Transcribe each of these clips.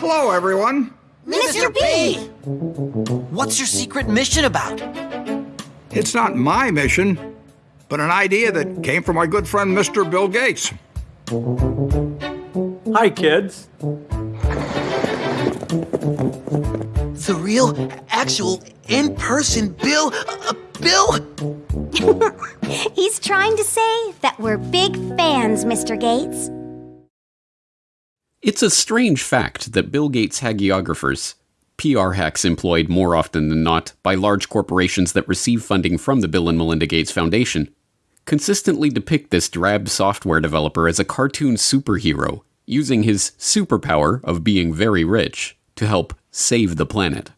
Hello, everyone. Mr. B! What's your secret mission about? It's not my mission, but an idea that came from my good friend Mr. Bill Gates. Hi, kids. The real, actual, in person Bill. Uh, Bill? He's trying to say that we're big fans, Mr. Gates. It's a strange fact that Bill Gates hagiographers, PR hacks employed more often than not by large corporations that receive funding from the Bill and Melinda Gates Foundation, consistently depict this drab software developer as a cartoon superhero, using his superpower of being very rich to help save the planet.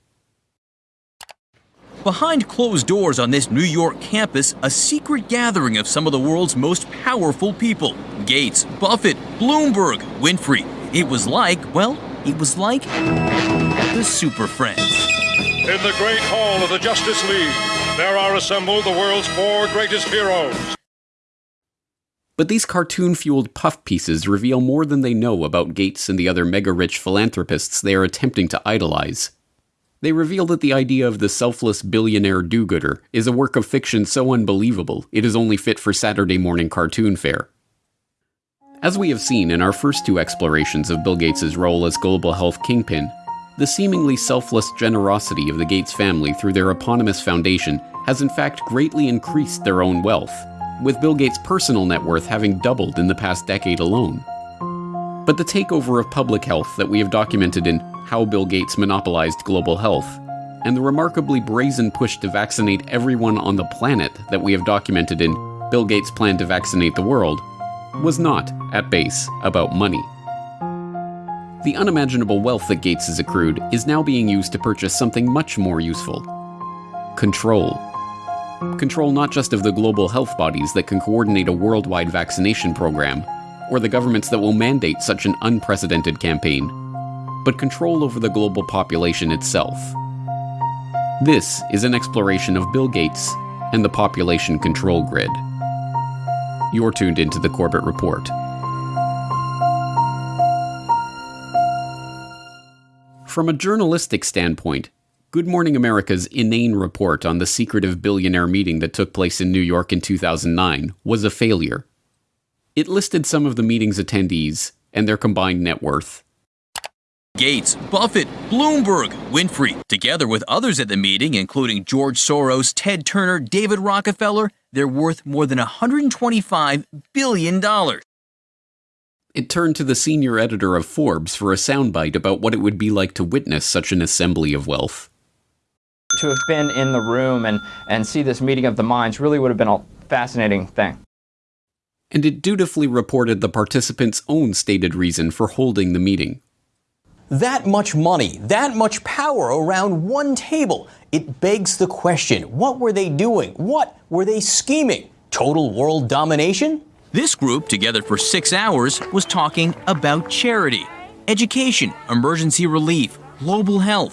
Behind closed doors on this New York campus, a secret gathering of some of the world's most powerful people Gates, Buffett, Bloomberg, Winfrey. It was like, well, it was like the Super Friends. In the great hall of the Justice League, there are assembled the world's four greatest heroes. But these cartoon fueled puff pieces reveal more than they know about Gates and the other mega rich philanthropists they are attempting to idolize. They reveal that the idea of the selfless billionaire do gooder is a work of fiction so unbelievable it is only fit for Saturday morning cartoon fare. As we have seen in our first two explorations of Bill Gates' role as global health kingpin, the seemingly selfless generosity of the Gates family through their eponymous foundation has in fact greatly increased their own wealth, with Bill Gates' personal net worth having doubled in the past decade alone. But the takeover of public health that we have documented in How Bill Gates Monopolized Global Health, and the remarkably brazen push to vaccinate everyone on the planet that we have documented in Bill Gates' Plan to Vaccinate the World, was not, at base, about money. The unimaginable wealth that Gates has accrued is now being used to purchase something much more useful control. Control not just of the global health bodies that can coordinate a worldwide vaccination program, or the governments that will mandate such an unprecedented campaign, but control over the global population itself. This is an exploration of Bill Gates and the population control grid. You're tuned into the Corbett Report. From a journalistic standpoint, Good Morning America's inane report on the secretive billionaire meeting that took place in New York in 2009 was a failure. It listed some of the meeting's attendees and their combined net worth. Gates, Buffett, Bloomberg, Winfrey, together with others at the meeting, including George Soros, Ted Turner, David Rockefeller, they're worth more than $125 billion. It turned to the senior editor of Forbes for a soundbite about what it would be like to witness such an assembly of wealth. To have been in the room and, and see this meeting of the minds really would have been a fascinating thing. And it dutifully reported the participants' own stated reason for holding the meeting. That much money, that much power around one table. It begs the question what were they doing? What were they scheming? Total world domination? This group, together for six hours, was talking about charity, education, emergency relief, global health.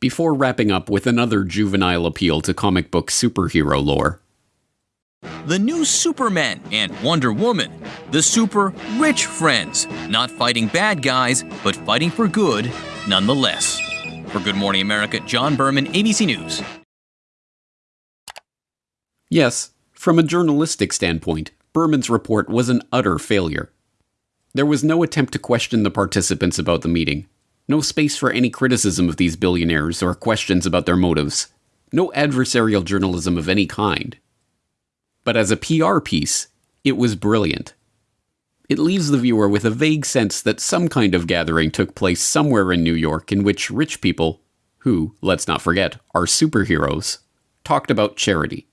Before wrapping up with another juvenile appeal to comic book superhero lore. The new Superman and Wonder Woman, the super rich friends, not fighting bad guys, but fighting for good nonetheless. For Good Morning America, John Berman, ABC News. Yes, from a journalistic standpoint, Berman's report was an utter failure. There was no attempt to question the participants about the meeting, no space for any criticism of these billionaires or questions about their motives, no adversarial journalism of any kind. But as a PR piece, it was brilliant. It leaves the viewer with a vague sense that some kind of gathering took place somewhere in New York in which rich people, who, let's not forget, are superheroes, talked about charity.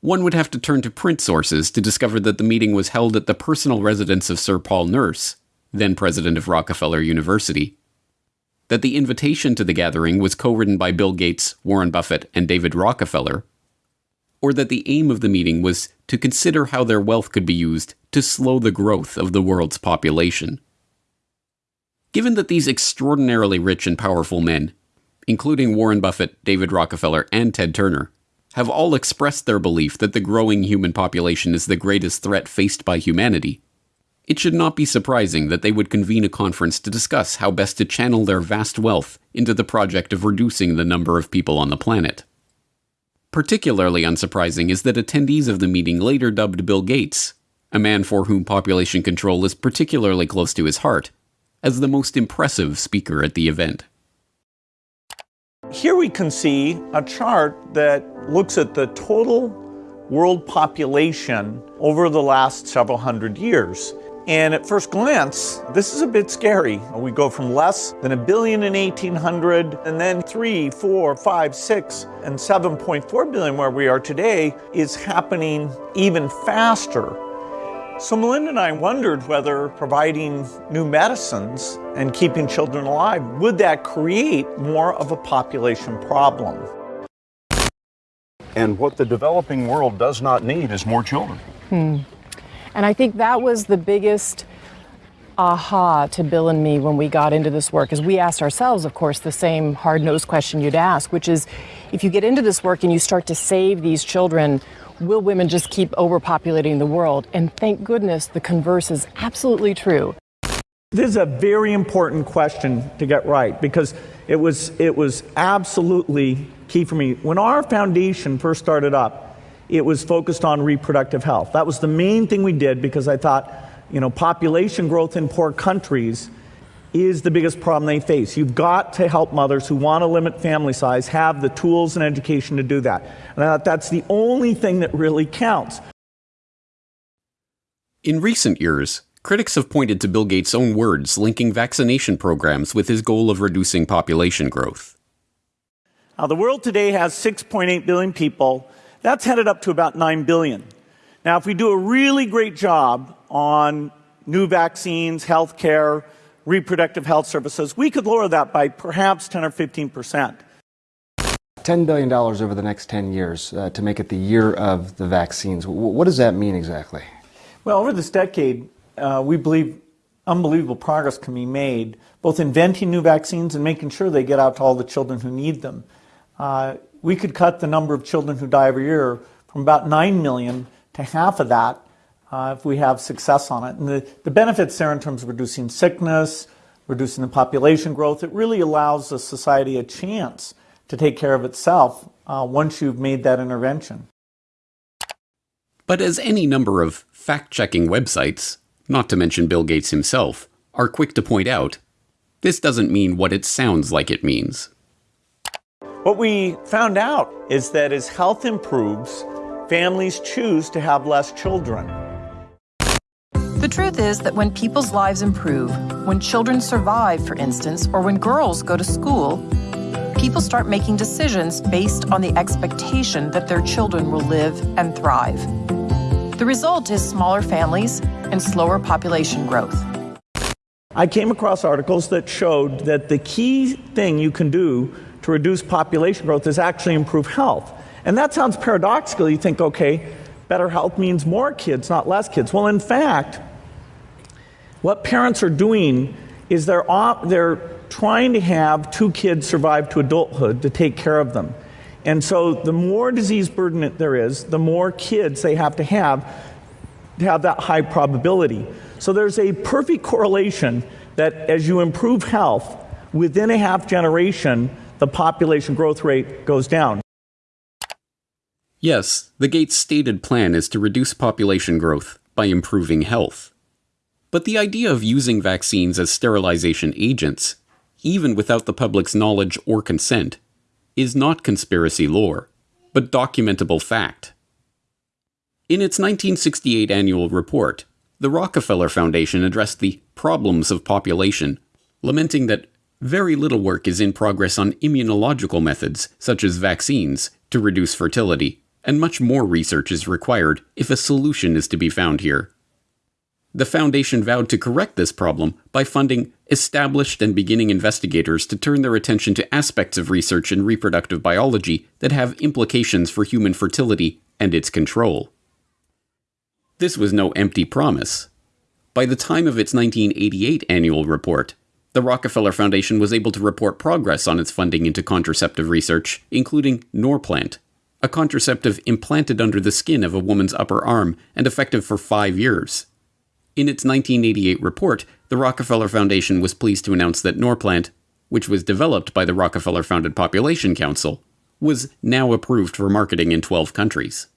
One would have to turn to print sources to discover that the meeting was held at the personal residence of Sir Paul Nurse, then president of Rockefeller University. That the invitation to the gathering was co written by Bill Gates, Warren Buffett, and David Rockefeller. Or that the aim of the meeting was to consider how their wealth could be used to slow the growth of the world's population. Given that these extraordinarily rich and powerful men, including Warren Buffett, David Rockefeller, and Ted Turner, have all expressed their belief that the growing human population is the greatest threat faced by humanity, it should not be surprising that they would convene a conference to discuss how best to channel their vast wealth into the project of reducing the number of people on the planet. Particularly unsurprising is that attendees of the meeting later dubbed Bill Gates, a man for whom population control is particularly close to his heart, as the most impressive speaker at the event. Here we can see a chart that looks at the total world population over the last several hundred years. And at first glance, this is a bit scary. We go from less than a billion in 1800, and then three, four, five, six, and 7.4 billion where we are today is happening even faster. So Melinda and I wondered whether providing new medicines and keeping children alive, would that create more of a population problem? And what the developing world does not need is more children. Hmm. And I think that was the biggest aha to Bill and me when we got into this work, is we asked ourselves, of course, the same hard nosed question you'd ask, which is if you get into this work and you start to save these children, will women just keep overpopulating the world? And thank goodness the converse is absolutely true. This is a very important question to get right because it was, it was absolutely key for me. When our foundation first started up, it was focused on reproductive health. That was the main thing we did because I thought, you know, population growth in poor countries is the biggest problem they face. You've got to help mothers who want to limit family size have the tools and education to do that. And I thought that's the only thing that really counts. In recent years, critics have pointed to Bill Gates' own words linking vaccination programs with his goal of reducing population growth. Now, the world today has 6.8 billion people that's headed up to about 9 billion. Now, if we do a really great job on new vaccines, healthcare, reproductive health services, we could lower that by perhaps 10 or 15 percent. $10 billion over the next 10 years uh, to make it the year of the vaccines. W- what does that mean exactly? Well, over this decade, uh, we believe unbelievable progress can be made, both inventing new vaccines and making sure they get out to all the children who need them. Uh, we could cut the number of children who die every year from about 9 million to half of that uh, if we have success on it. And the, the benefits there in terms of reducing sickness, reducing the population growth, it really allows the society a chance to take care of itself uh, once you've made that intervention. But as any number of fact checking websites, not to mention Bill Gates himself, are quick to point out, this doesn't mean what it sounds like it means. What we found out is that as health improves, families choose to have less children. The truth is that when people's lives improve, when children survive, for instance, or when girls go to school, people start making decisions based on the expectation that their children will live and thrive. The result is smaller families and slower population growth. I came across articles that showed that the key thing you can do to reduce population growth is actually improve health. And that sounds paradoxical. You think, okay, better health means more kids, not less kids. Well, in fact, what parents are doing is they're, they're trying to have two kids survive to adulthood to take care of them. And so the more disease burden there is, the more kids they have to have to have that high probability. So there's a perfect correlation that as you improve health, within a half generation, the population growth rate goes down. Yes, the Gates stated plan is to reduce population growth by improving health. But the idea of using vaccines as sterilization agents, even without the public's knowledge or consent, is not conspiracy lore, but documentable fact. In its 1968 annual report, the Rockefeller Foundation addressed the problems of population, lamenting that very little work is in progress on immunological methods, such as vaccines, to reduce fertility, and much more research is required if a solution is to be found here. The Foundation vowed to correct this problem by funding established and beginning investigators to turn their attention to aspects of research in reproductive biology that have implications for human fertility and its control. This was no empty promise. By the time of its 1988 annual report, the Rockefeller Foundation was able to report progress on its funding into contraceptive research, including Norplant, a contraceptive implanted under the skin of a woman's upper arm and effective for five years. In its 1988 report, the Rockefeller Foundation was pleased to announce that Norplant, which was developed by the Rockefeller Founded Population Council, was now approved for marketing in 12 countries.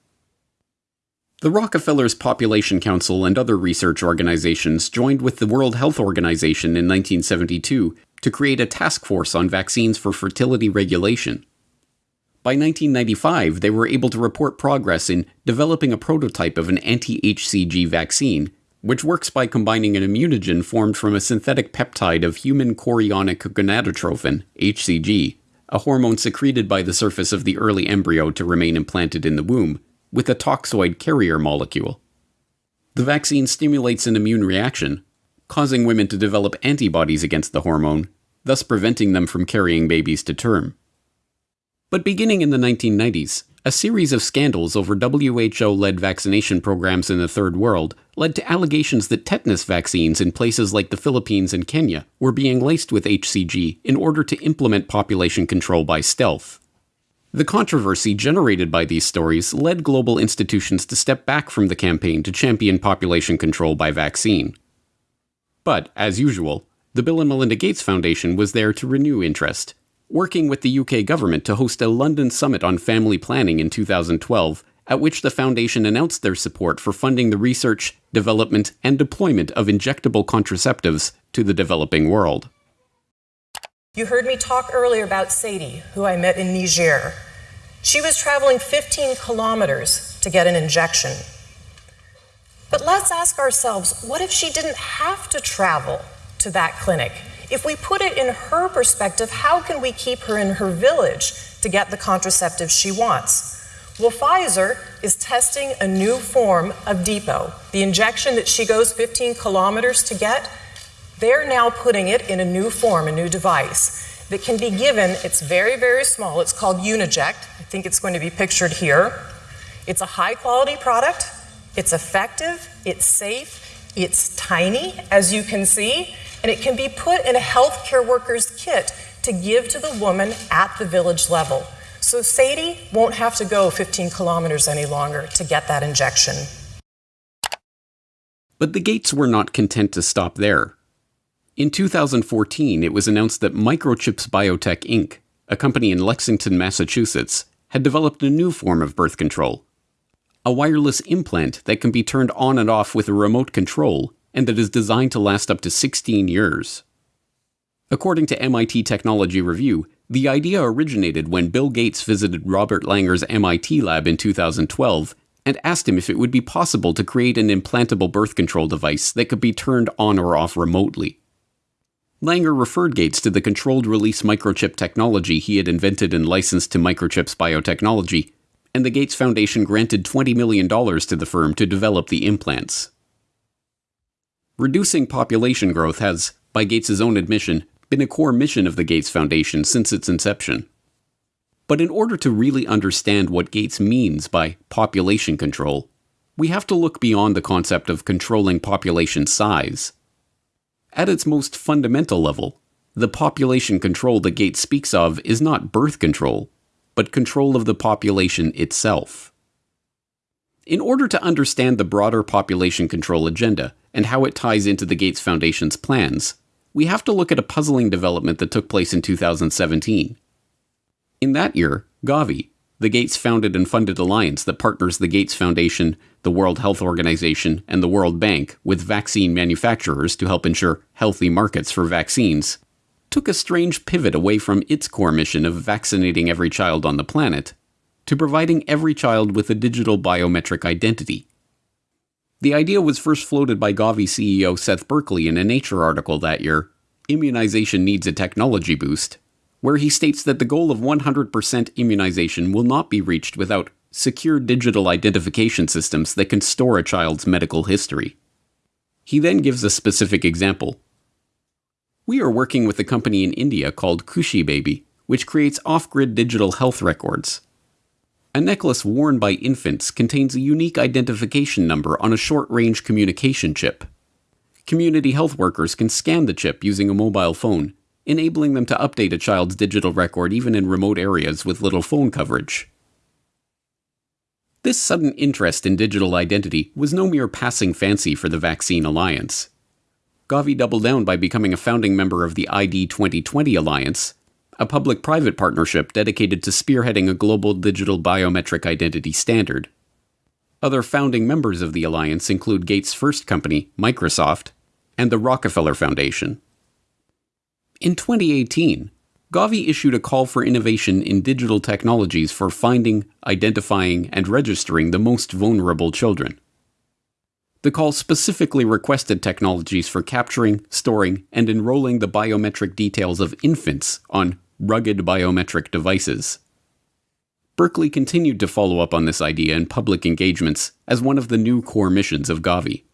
The Rockefeller's Population Council and other research organizations joined with the World Health Organization in 1972 to create a task force on vaccines for fertility regulation. By 1995, they were able to report progress in developing a prototype of an anti HCG vaccine which works by combining an immunogen formed from a synthetic peptide of human chorionic gonadotrophin, HCG, a hormone secreted by the surface of the early embryo to remain implanted in the womb, with a toxoid carrier molecule. The vaccine stimulates an immune reaction, causing women to develop antibodies against the hormone, thus preventing them from carrying babies to term. But beginning in the 1990s, a series of scandals over WHO led vaccination programs in the Third World led to allegations that tetanus vaccines in places like the Philippines and Kenya were being laced with HCG in order to implement population control by stealth. The controversy generated by these stories led global institutions to step back from the campaign to champion population control by vaccine. But, as usual, the Bill and Melinda Gates Foundation was there to renew interest working with the UK government to host a London summit on family planning in 2012, at which the Foundation announced their support for funding the research, development, and deployment of injectable contraceptives to the developing world. You heard me talk earlier about Sadie, who I met in Niger. She was traveling 15 kilometers to get an injection. But let's ask ourselves what if she didn't have to travel to that clinic? If we put it in her perspective, how can we keep her in her village to get the contraceptive she wants? Well, Pfizer is testing a new form of Depo, the injection that she goes 15 kilometers to get. They're now putting it in a new form, a new device that can be given. It's very, very small. It's called Uniject. I think it's going to be pictured here. It's a high quality product. It's effective. It's safe. It's tiny, as you can see and it can be put in a healthcare worker's kit to give to the woman at the village level. So Sadie won't have to go 15 kilometers any longer to get that injection. But the Gates were not content to stop there. In 2014, it was announced that Microchips Biotech Inc., a company in Lexington, Massachusetts, had developed a new form of birth control. A wireless implant that can be turned on and off with a remote control and that is designed to last up to 16 years. According to MIT Technology Review, the idea originated when Bill Gates visited Robert Langer's MIT lab in 2012 and asked him if it would be possible to create an implantable birth control device that could be turned on or off remotely. Langer referred Gates to the controlled release microchip technology he had invented and licensed to Microchips Biotechnology, and the Gates Foundation granted $20 million to the firm to develop the implants. Reducing population growth has, by Gates' own admission, been a core mission of the Gates Foundation since its inception. But in order to really understand what Gates means by population control, we have to look beyond the concept of controlling population size. At its most fundamental level, the population control the Gates speaks of is not birth control, but control of the population itself. In order to understand the broader population control agenda, and how it ties into the Gates Foundation's plans, we have to look at a puzzling development that took place in 2017. In that year, Gavi, the Gates founded and funded alliance that partners the Gates Foundation, the World Health Organization, and the World Bank with vaccine manufacturers to help ensure healthy markets for vaccines, took a strange pivot away from its core mission of vaccinating every child on the planet to providing every child with a digital biometric identity. The idea was first floated by Gavi CEO Seth Berkley in a Nature article that year, Immunization Needs a Technology Boost, where he states that the goal of 100% immunization will not be reached without secure digital identification systems that can store a child's medical history. He then gives a specific example. We are working with a company in India called Khushi Baby, which creates off grid digital health records. A necklace worn by infants contains a unique identification number on a short range communication chip. Community health workers can scan the chip using a mobile phone, enabling them to update a child's digital record even in remote areas with little phone coverage. This sudden interest in digital identity was no mere passing fancy for the Vaccine Alliance. Gavi doubled down by becoming a founding member of the ID 2020 Alliance, a public private partnership dedicated to spearheading a global digital biometric identity standard. Other founding members of the alliance include Gates' first company, Microsoft, and the Rockefeller Foundation. In 2018, Gavi issued a call for innovation in digital technologies for finding, identifying, and registering the most vulnerable children. The call specifically requested technologies for capturing, storing, and enrolling the biometric details of infants on rugged biometric devices. Berkley continued to follow up on this idea in public engagements as one of the new core missions of Gavi.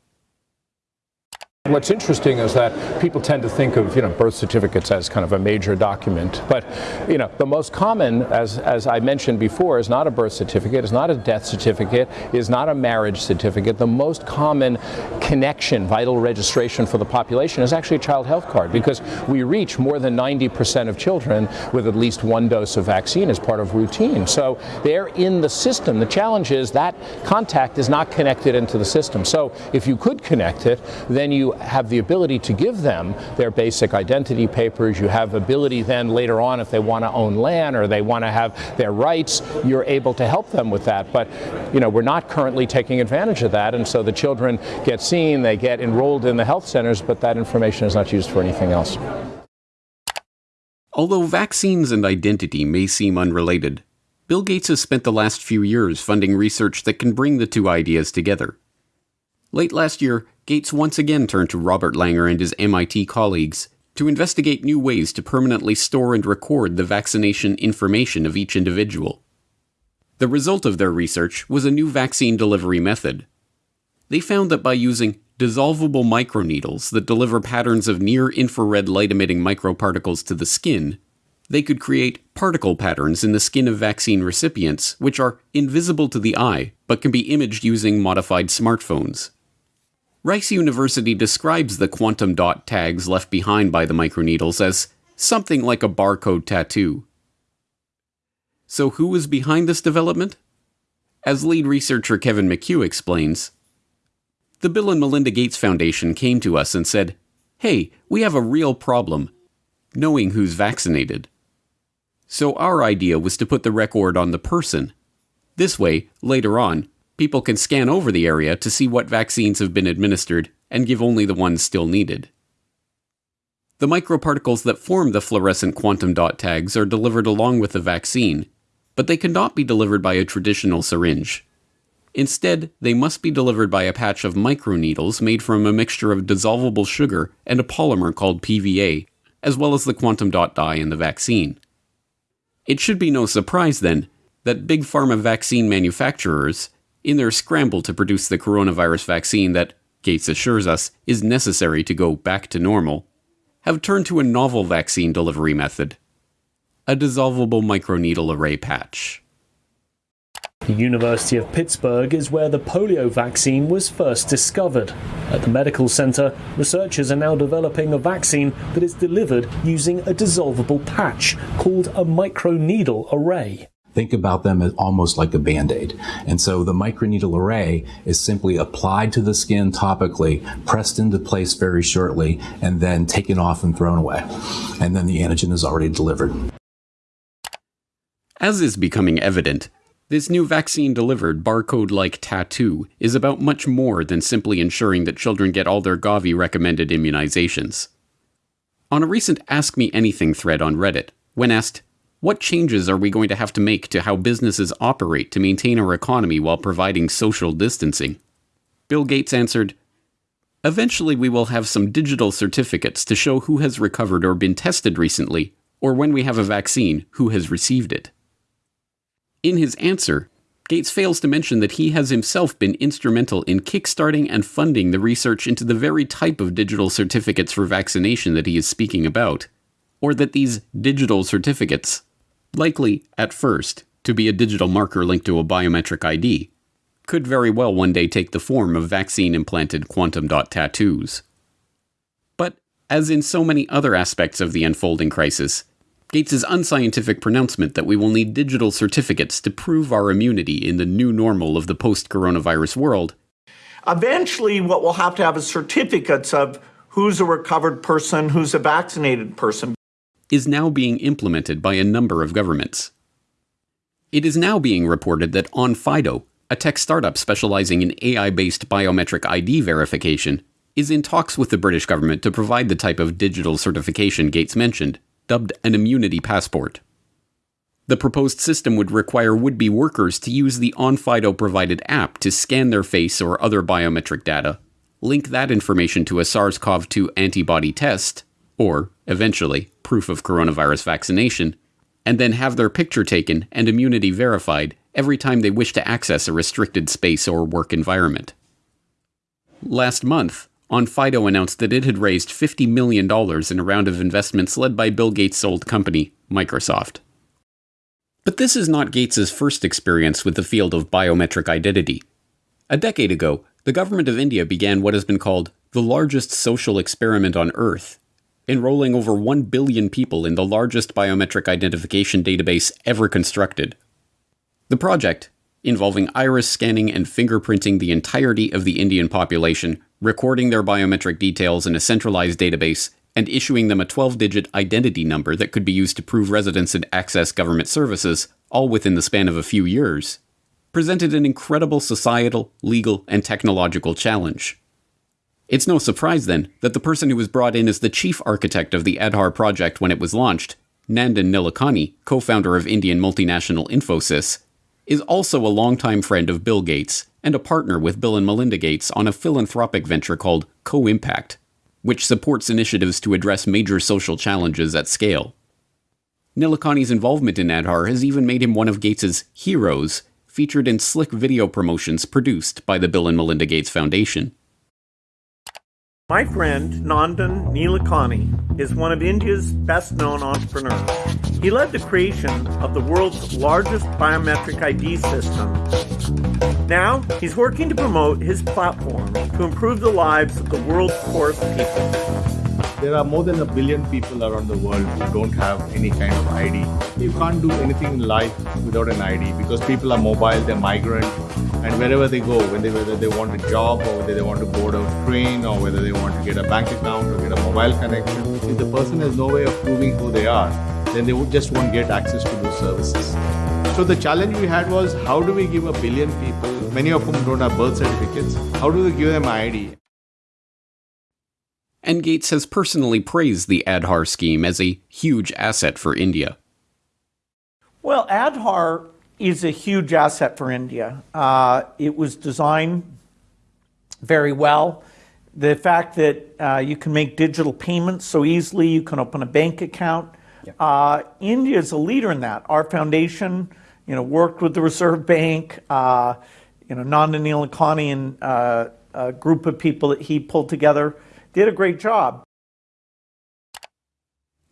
What's interesting is that people tend to think of you know birth certificates as kind of a major document, but you know the most common, as as I mentioned before, is not a birth certificate, is not a death certificate, is not a marriage certificate. The most common connection, vital registration for the population is actually a child health card because we reach more than 90% of children with at least one dose of vaccine as part of routine. So they're in the system. The challenge is that contact is not connected into the system. So if you could connect it, then have the ability to give them their basic identity papers. You have ability then later on if they want to own land or they want to have their rights, you're able to help them with that. But you know, we're not currently taking advantage of that and so the children get seen, they get enrolled in the health centers, but that information is not used for anything else. Although vaccines and identity may seem unrelated, Bill Gates has spent the last few years funding research that can bring the two ideas together. Late last year, Gates once again turned to Robert Langer and his MIT colleagues to investigate new ways to permanently store and record the vaccination information of each individual. The result of their research was a new vaccine delivery method. They found that by using dissolvable microneedles that deliver patterns of near infrared light emitting microparticles to the skin, they could create particle patterns in the skin of vaccine recipients which are invisible to the eye but can be imaged using modified smartphones. Rice University describes the quantum dot tags left behind by the microneedles as something like a barcode tattoo. So, who was behind this development? As lead researcher Kevin McHugh explains, the Bill and Melinda Gates Foundation came to us and said, Hey, we have a real problem knowing who's vaccinated. So, our idea was to put the record on the person. This way, later on, people can scan over the area to see what vaccines have been administered and give only the ones still needed. The microparticles that form the fluorescent quantum dot tags are delivered along with the vaccine, but they cannot be delivered by a traditional syringe. Instead, they must be delivered by a patch of microneedles made from a mixture of dissolvable sugar and a polymer called PVA, as well as the quantum dot dye in the vaccine. It should be no surprise, then, that big pharma vaccine manufacturers in their scramble to produce the coronavirus vaccine that, Gates assures us, is necessary to go back to normal, have turned to a novel vaccine delivery method a dissolvable microneedle array patch. The University of Pittsburgh is where the polio vaccine was first discovered. At the medical center, researchers are now developing a vaccine that is delivered using a dissolvable patch called a microneedle array. Think about them as almost like a band-aid. And so the microneedle array is simply applied to the skin topically, pressed into place very shortly, and then taken off and thrown away. And then the antigen is already delivered. As is becoming evident, this new vaccine delivered barcode like tattoo is about much more than simply ensuring that children get all their Gavi recommended immunizations. On a recent Ask Me Anything thread on Reddit, when asked, what changes are we going to have to make to how businesses operate to maintain our economy while providing social distancing? Bill Gates answered, Eventually, we will have some digital certificates to show who has recovered or been tested recently, or when we have a vaccine, who has received it. In his answer, Gates fails to mention that he has himself been instrumental in kickstarting and funding the research into the very type of digital certificates for vaccination that he is speaking about, or that these digital certificates likely, at first, to be a digital marker linked to a biometric ID, could very well one day take the form of vaccine implanted quantum dot tattoos. But, as in so many other aspects of the unfolding crisis, Gates's unscientific pronouncement that we will need digital certificates to prove our immunity in the new normal of the post coronavirus world. Eventually, what we'll have to have is certificates of who's a recovered person, who's a vaccinated person. Is now being implemented by a number of governments. It is now being reported that OnFido, a tech startup specializing in AI based biometric ID verification, is in talks with the British government to provide the type of digital certification Gates mentioned, dubbed an immunity passport. The proposed system would require would be workers to use the OnFido provided app to scan their face or other biometric data, link that information to a SARS CoV 2 antibody test, or, eventually, proof of coronavirus vaccination, and then have their picture taken and immunity verified every time they wish to access a restricted space or work environment. Last month, OnFido announced that it had raised $50 million in a round of investments led by Bill Gates' old company, Microsoft. But this is not Gates' first experience with the field of biometric identity. A decade ago, the government of India began what has been called the largest social experiment on Earth enrolling over 1 billion people in the largest biometric identification database ever constructed. The project, involving iris scanning and fingerprinting the entirety of the Indian population, recording their biometric details in a centralized database, and issuing them a 12 digit identity number that could be used to prove residence and access government services, all within the span of a few years, presented an incredible societal, legal, and technological challenge. It's no surprise then that the person who was brought in as the chief architect of the Aadhaar project when it was launched, Nandan Nilekani, co founder of Indian multinational Infosys, is also a longtime friend of Bill Gates and a partner with Bill and Melinda Gates on a philanthropic venture called Co Impact, which supports initiatives to address major social challenges at scale. Nilekani's involvement in Aadhaar has even made him one of Gates's heroes, featured in slick video promotions produced by the Bill and Melinda Gates Foundation. My friend Nandan Nilekani is one of India's best known entrepreneurs. He led the creation of the world's largest biometric ID system. Now, he's working to promote his platform to improve the lives of the world's poorest people. There are more than a billion people around the world who don't have any kind of ID. You can't do anything in life without an ID because people are mobile, they're migrant, and wherever they go, when whether they want a job or whether they want to board a train or whether they want to get a bank account or get a mobile connection, if the person has no way of proving who they are, then they just won't get access to those services. So the challenge we had was how do we give a billion people, many of whom don't have birth certificates, how do we give them an ID? and Gates has personally praised the Aadhaar scheme as a huge asset for India. Well, Aadhaar is a huge asset for India. Uh, it was designed very well. The fact that uh, you can make digital payments so easily, you can open a bank account. Yeah. Uh, India is a leader in that. Our foundation, you know, worked with the Reserve Bank. Uh, you know, Nandan Nilekani and uh, a group of people that he pulled together did a great job.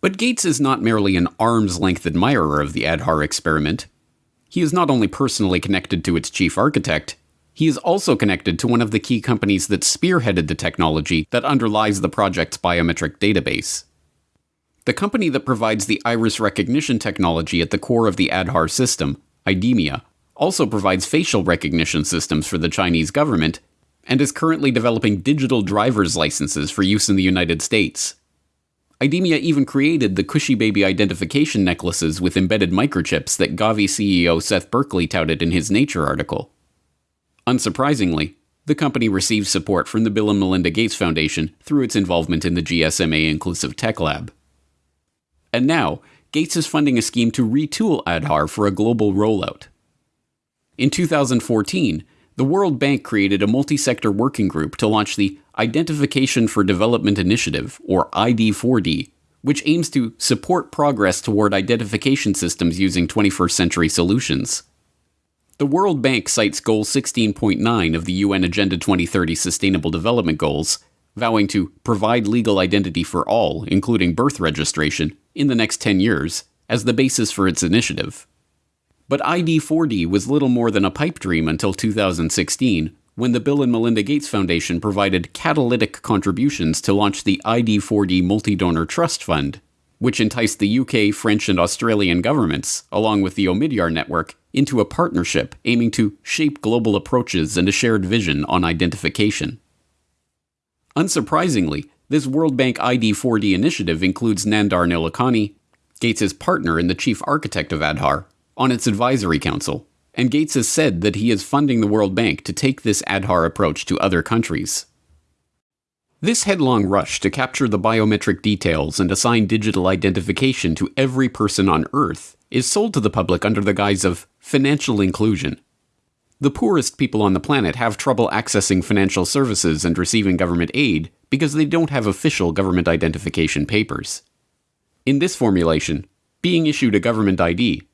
But Gates is not merely an arm's length admirer of the Aadhaar experiment. He is not only personally connected to its chief architect, he is also connected to one of the key companies that spearheaded the technology that underlies the project's biometric database. The company that provides the iris recognition technology at the core of the Aadhaar system, IDEMIA, also provides facial recognition systems for the Chinese government and is currently developing digital driver's licenses for use in the United States. IDEMIA even created the Khushi Baby identification necklaces with embedded microchips that Gavi CEO Seth Berkley touted in his Nature article. Unsurprisingly, the company receives support from the Bill and Melinda Gates Foundation through its involvement in the GSMA Inclusive Tech Lab. And now, Gates is funding a scheme to retool Aadhaar for a global rollout. In 2014, the World Bank created a multi sector working group to launch the Identification for Development Initiative, or ID4D, which aims to support progress toward identification systems using 21st century solutions. The World Bank cites Goal 16.9 of the UN Agenda 2030 Sustainable Development Goals, vowing to provide legal identity for all, including birth registration, in the next 10 years, as the basis for its initiative. But ID4D was little more than a pipe dream until 2016, when the Bill and Melinda Gates Foundation provided catalytic contributions to launch the ID4D Multi Donor Trust Fund, which enticed the UK, French, and Australian governments, along with the Omidyar network, into a partnership aiming to shape global approaches and a shared vision on identification. Unsurprisingly, this World Bank ID4D initiative includes Nandan Nilekani, Gates' partner and the chief architect of Aadhaar, on its advisory council, and Gates has said that he is funding the World Bank to take this Aadhaar approach to other countries. This headlong rush to capture the biometric details and assign digital identification to every person on Earth is sold to the public under the guise of financial inclusion. The poorest people on the planet have trouble accessing financial services and receiving government aid because they don't have official government identification papers. In this formulation, being issued a government ID,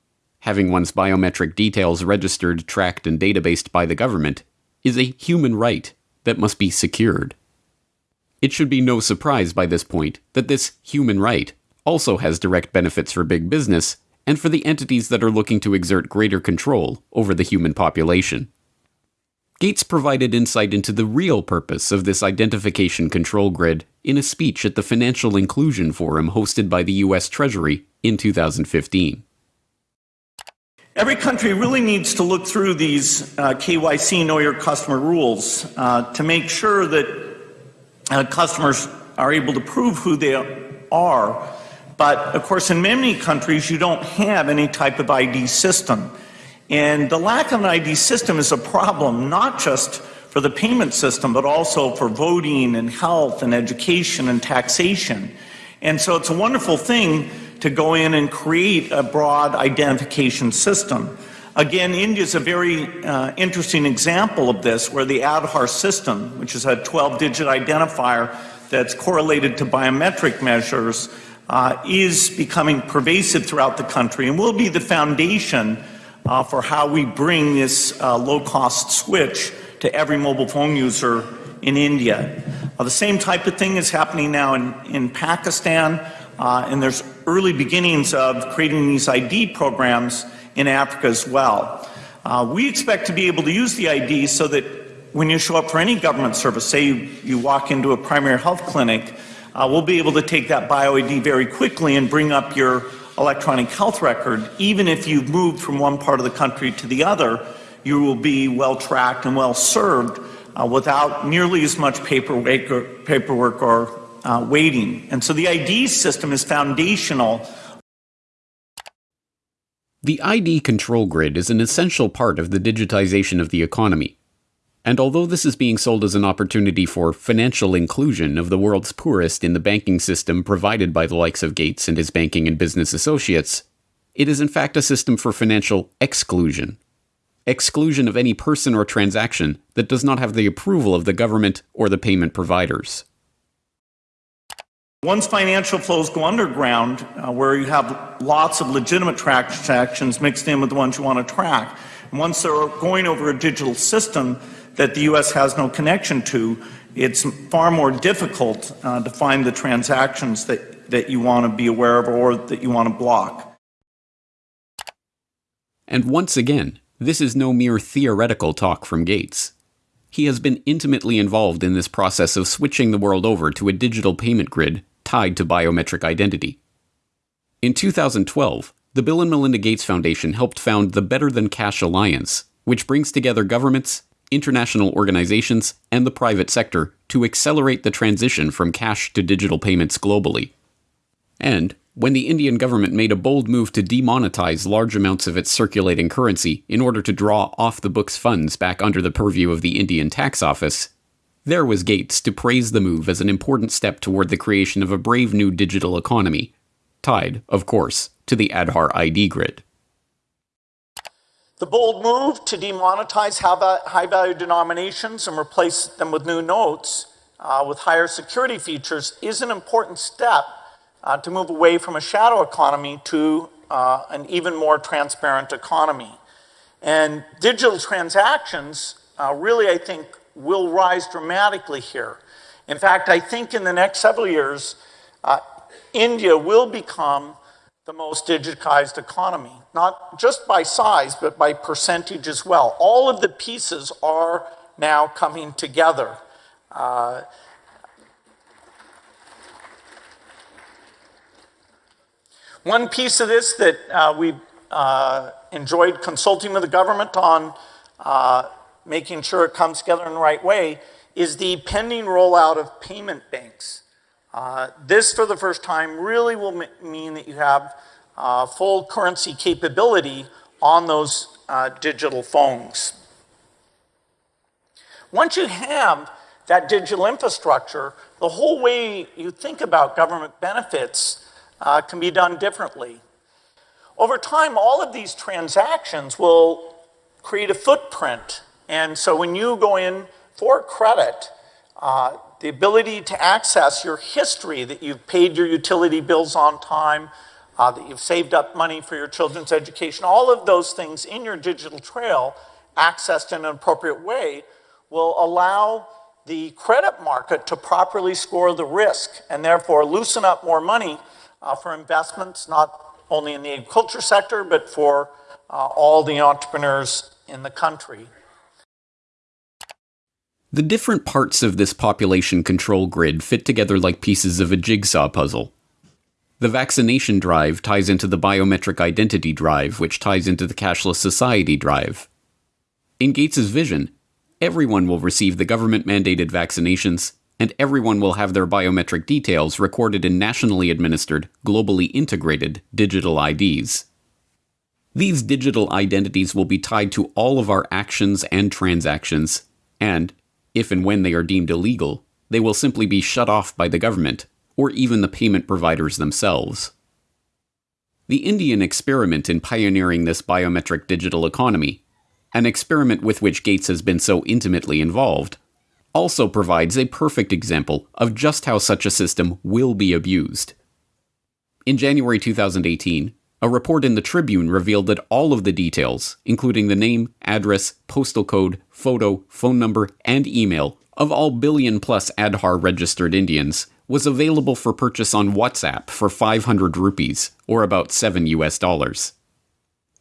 having one's biometric details registered, tracked, and databased by the government, is a human right that must be secured. It should be no surprise by this point that this human right also has direct benefits for big business and for the entities that are looking to exert greater control over the human population. Gates provided insight into the real purpose of this identification control grid in a speech at the Financial Inclusion Forum hosted by the US Treasury in 2015. Every country really needs to look through these uh, KYC Know Your Customer rules uh, to make sure that uh, customers are able to prove who they are but of course, in many countries, you don't have any type of ID system. And the lack of an ID system is a problem, not just for the payment system, but also for voting and health and education and taxation. And so it's a wonderful thing to go in and create a broad identification system. Again, India is a very uh, interesting example of this, where the Aadhaar system, which is a 12 digit identifier that's correlated to biometric measures, uh, is becoming pervasive throughout the country and will be the foundation uh, for how we bring this uh, low cost switch to every mobile phone user in India. The same type of thing is happening now in, in Pakistan, uh, and there's early beginnings of creating these ID programs in Africa as well. Uh, we expect to be able to use the ID so that when you show up for any government service, say you, you walk into a primary health clinic, uh, we'll be able to take that BioID very quickly and bring up your electronic health record. Even if you've moved from one part of the country to the other, you will be well tracked and well served uh, without nearly as much paperwork or, paperwork or uh, waiting. And so the ID system is foundational. The ID control grid is an essential part of the digitization of the economy. And although this is being sold as an opportunity for financial inclusion of the world's poorest in the banking system provided by the likes of Gates and his banking and business associates, it is in fact a system for financial exclusion. Exclusion of any person or transaction that does not have the approval of the government or the payment providers. Once financial flows go underground, uh, where you have lots of legitimate transactions mixed in with the ones you want to track, and once they're going over a digital system, that the U.S. has no connection to, it's far more difficult uh, to find the transactions that, that you want to be aware of or that you want to block. And once again, this is no mere theoretical talk from Gates. He has been intimately involved in this process of switching the world over to a digital payment grid tied to biometric identity. In 2012, the Bill and Melinda Gates Foundation helped found the Better Than Cash Alliance, which brings together governments, international organizations, and the private sector to accelerate the transition from cash to digital payments globally. And when the Indian government made a bold move to demonetize large amounts of its circulating currency in order to draw off the books funds back under the purview of the Indian tax office, there was Gates to praise the move as an important step toward the creation of a brave new digital economy, tied, of course, to the Aadhaar ID grid. The bold move to demonetize high value denominations and replace them with new notes uh, with higher security features is an important step uh, to move away from a shadow economy to uh, an even more transparent economy. And digital transactions uh, really, I think, will rise dramatically here. In fact, I think in the next several years, uh, India will become the most digitized economy, not just by size, but by percentage as well. All of the pieces are now coming together. Uh, One piece of this that uh, we've uh, enjoyed consulting with the government on uh, making sure it comes together in the right way is the pending rollout of payment banks. Uh, this, for the first time, really will mean that you have uh, full currency capability on those uh, digital phones. Once you have that digital infrastructure, the whole way you think about government benefits uh, can be done differently. Over time, all of these transactions will create a footprint. And so when you go in for credit, uh, the ability to access your history that you've paid your utility bills on time, uh, that you've saved up money for your children's education, all of those things in your digital trail accessed in an appropriate way will allow the credit market to properly score the risk and therefore loosen up more money uh, for investments, not only in the agriculture sector, but for uh, all the entrepreneurs in the country. The different parts of this population control grid fit together like pieces of a jigsaw puzzle. The vaccination drive ties into the biometric identity drive, which ties into the cashless society drive. In Gates's vision, everyone will receive the government mandated vaccinations, and everyone will have their biometric details recorded in nationally administered, globally integrated digital IDs. These digital identities will be tied to all of our actions and transactions, and, if and when they are deemed illegal, they will simply be shut off by the government, or even the payment providers themselves. The Indian experiment in pioneering this biometric digital economy an experiment with which Gates has been so intimately involved, also provides a perfect example of just how such a system will be abused. In January 2018, a report in the Tribune revealed that all of the details, including the name, address, postal code, photo, phone number, and email of all billion plus Aadhaar registered Indians, was available for purchase on WhatsApp for 500 rupees, or about 7 US dollars.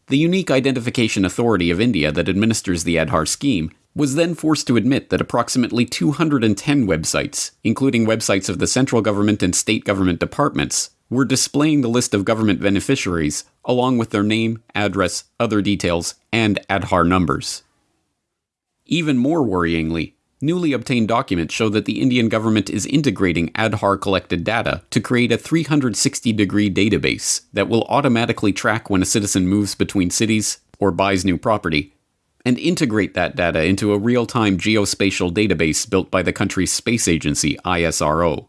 The unique identification authority of India that administers the Aadhaar scheme was then forced to admit that approximately 210 websites, including websites of the central government and state government departments, were displaying the list of government beneficiaries along with their name, address, other details, and Aadhaar numbers. Even more worryingly, Newly obtained documents show that the Indian government is integrating Aadhaar collected data to create a 360 degree database that will automatically track when a citizen moves between cities or buys new property, and integrate that data into a real time geospatial database built by the country's space agency, ISRO.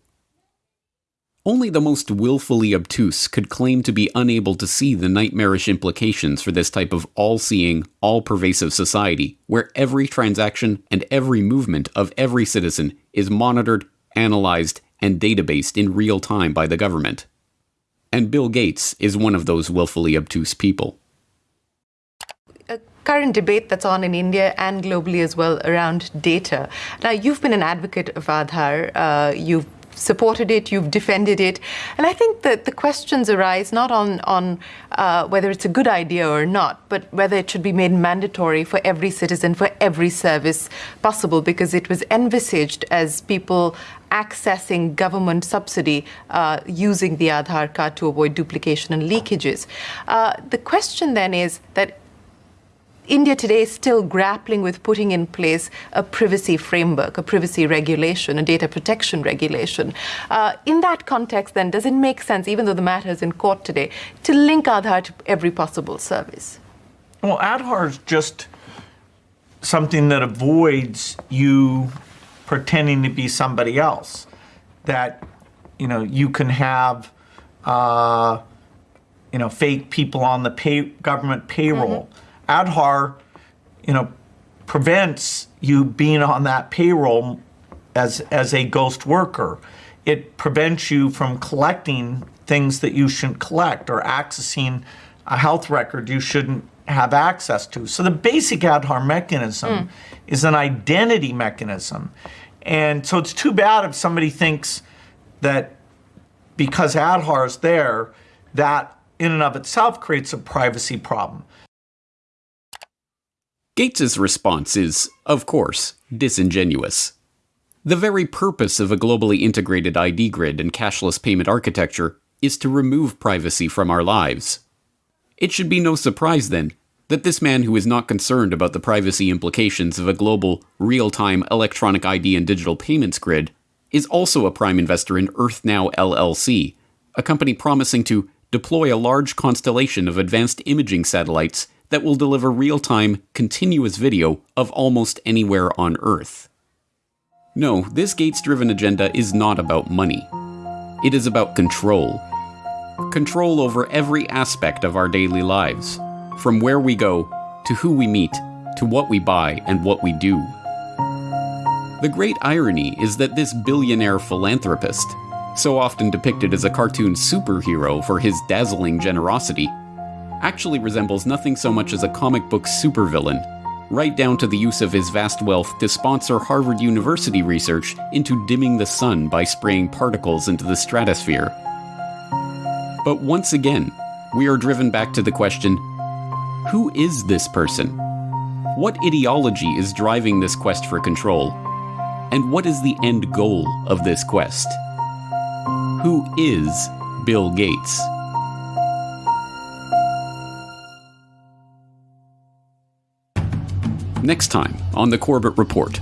Only the most willfully obtuse could claim to be unable to see the nightmarish implications for this type of all seeing, all pervasive society, where every transaction and every movement of every citizen is monitored, analyzed, and databased in real time by the government. And Bill Gates is one of those willfully obtuse people current debate that's on in India and globally as well around data. Now, you've been an advocate of Aadhaar. Uh, you've supported it, you've defended it. And I think that the questions arise not on, on uh, whether it's a good idea or not, but whether it should be made mandatory for every citizen, for every service possible, because it was envisaged as people accessing government subsidy uh, using the Aadhaar card to avoid duplication and leakages. Uh, the question then is that India today is still grappling with putting in place a privacy framework, a privacy regulation, a data protection regulation. Uh, in that context, then, does it make sense, even though the matter is in court today, to link Aadhaar to every possible service? Well, Aadhaar is just something that avoids you pretending to be somebody else. That, you know, you can have, uh, you know, fake people on the pay, government payroll. Mm -hmm Aadhaar, you know, prevents you being on that payroll as as a ghost worker. It prevents you from collecting things that you shouldn't collect or accessing a health record you shouldn't have access to. So the basic Aadhaar mechanism mm. is an identity mechanism. And so it's too bad if somebody thinks that because Aadhaar is there, that in and of itself creates a privacy problem. Gates's response is, of course, disingenuous. The very purpose of a globally integrated ID grid and cashless payment architecture is to remove privacy from our lives. It should be no surprise, then, that this man who is not concerned about the privacy implications of a global, real time electronic ID and digital payments grid is also a prime investor in EarthNow LLC, a company promising to deploy a large constellation of advanced imaging satellites that will deliver real time, continuous video of almost anywhere on Earth. No, this Gates driven agenda is not about money. It is about control. Control over every aspect of our daily lives, from where we go, to who we meet, to what we buy and what we do. The great irony is that this billionaire philanthropist, so often depicted as a cartoon superhero for his dazzling generosity, actually resembles nothing so much as a comic book supervillain, right down to the use of his vast wealth to sponsor Harvard University research into dimming the sun by spraying particles into the stratosphere. But once again, we are driven back to the question who is this person? What ideology is driving this quest for control? And what is the end goal of this quest? Who is Bill Gates? Next time on the Corbett Report.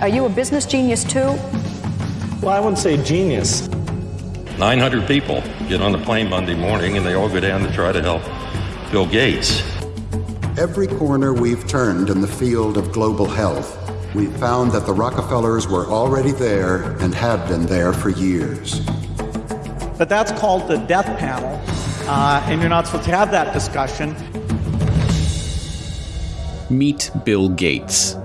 Are you a business genius too? Well, I wouldn't say genius. 900 people get on the plane Monday morning and they all go down to try to help Bill Gates. Every corner we've turned in the field of global health, we've found that the Rockefellers were already there and have been there for years. But that's called the death panel, uh, and you're not supposed to have that discussion. Meet Bill Gates.